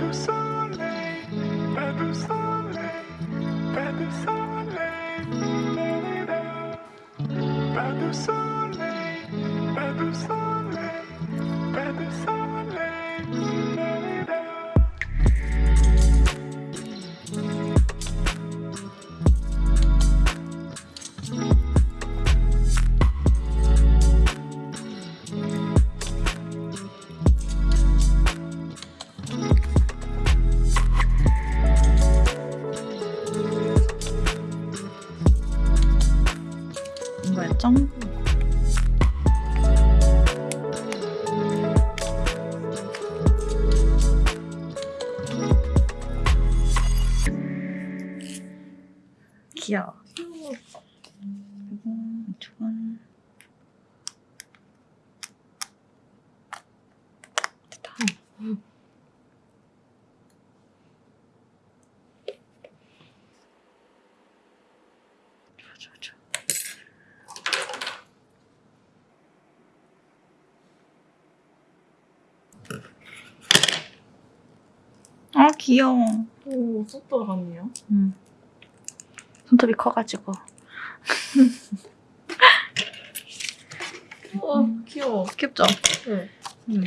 du soleil, pas de soleil, pas de soleil, pas de soleil, pas de soleil, 귀여워. 그리고 이쪽은 됐다. 좋아 좋아 좋아. 아 귀여워. 오, 쏙 들어갔네요. 음. 손톱이 커가지고 우와, 귀여워. 귀엽죠? 네. 여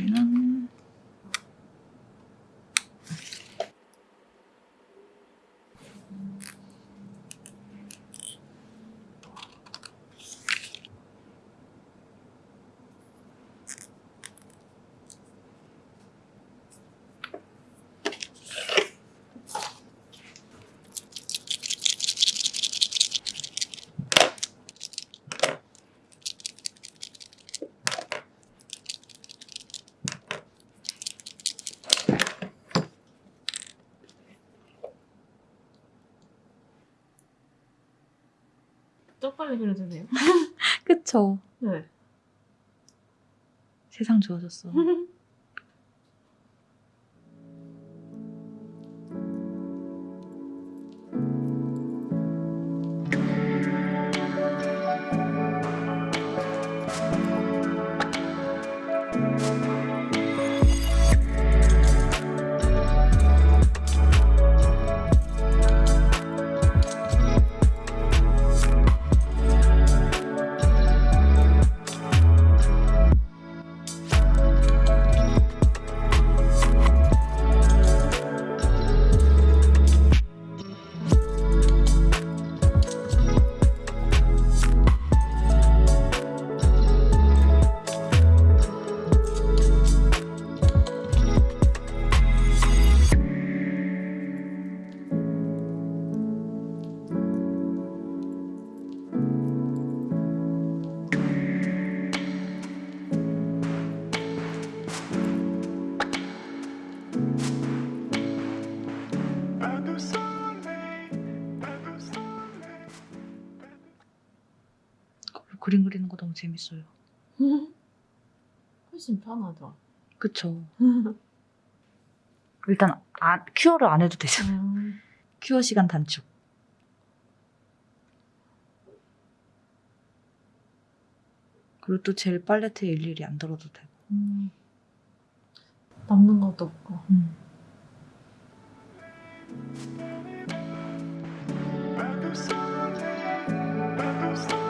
더 빨리 그려주네요. 그쵸? 네. 세상 좋아졌어. 그림 그리는 거 너무 재밌어요. 훨씬 편하죠. 그쵸? 일단 아, 큐어를 안 해도 되잖아. 음. 큐어 시간 단축. 그리고 또젤 팔레트에 일일이 안 들어도 되고. 음. 남는 것도 없고. 음. Pas de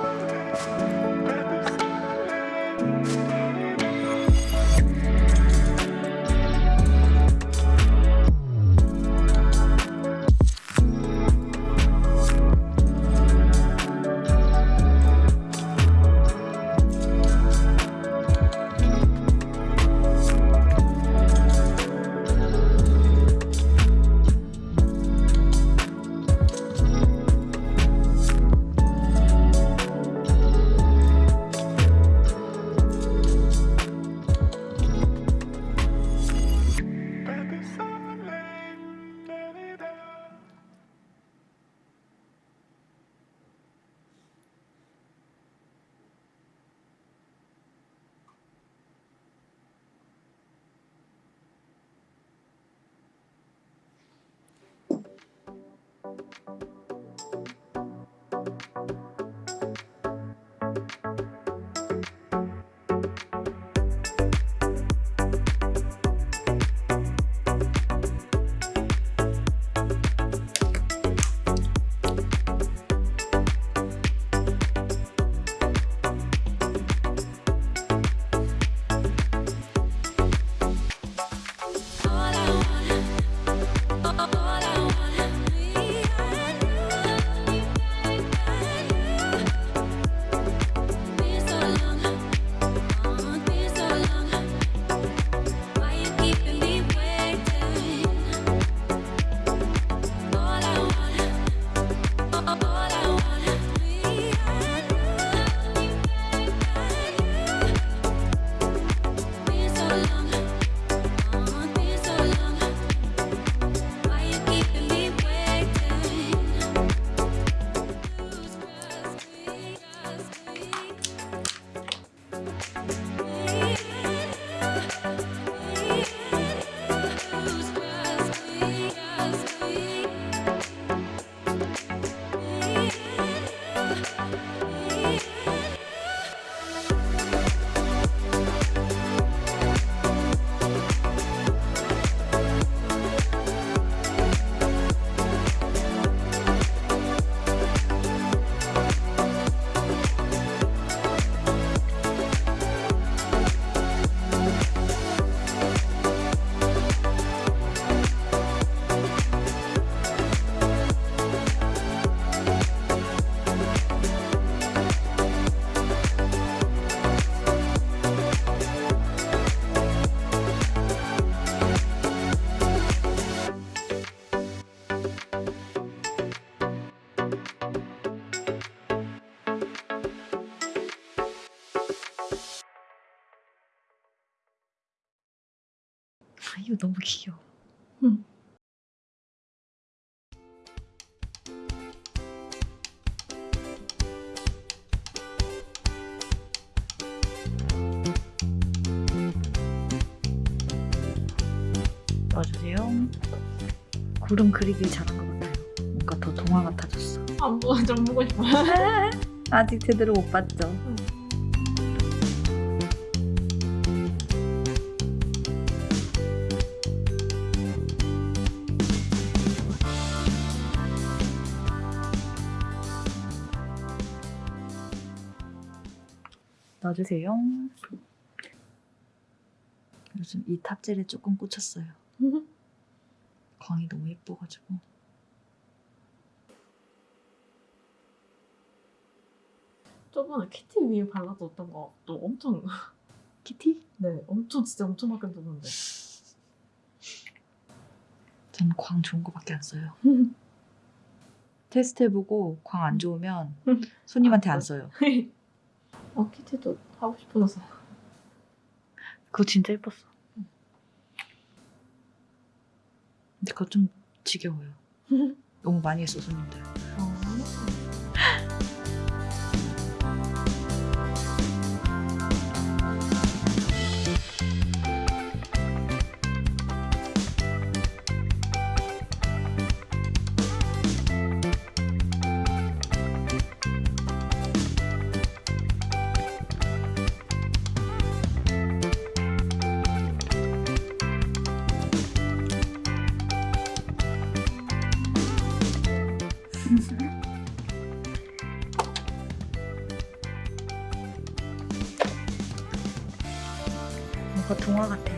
이거 너무 귀여워. 응. 넣어주세요. 구름 그리길 잘한 것 같아요. 뭔가 더 동화 같아졌어. 안 보고 좀 보고 싶어. 아직 제대로 못 봤죠. 넣어주세요. 요즘 이 탑젤에 조금 꽂혔어요. 광이 너무 예뻐가지고. 저번에 키티 위에 발라뒀던 거 또 엄청 키티? 네 엄청 진짜 엄청 바뀌었는데. 저는 광 좋은 거밖에 안 써요. 테스트 해보고 광 안 좋으면 손님한테 안 써요. 어 키티도 하고 싶어서. 그거 진짜 예뻤어. 근데 그거 좀 지겨워요. 너무 많이 했어 손님들. 동화 같아.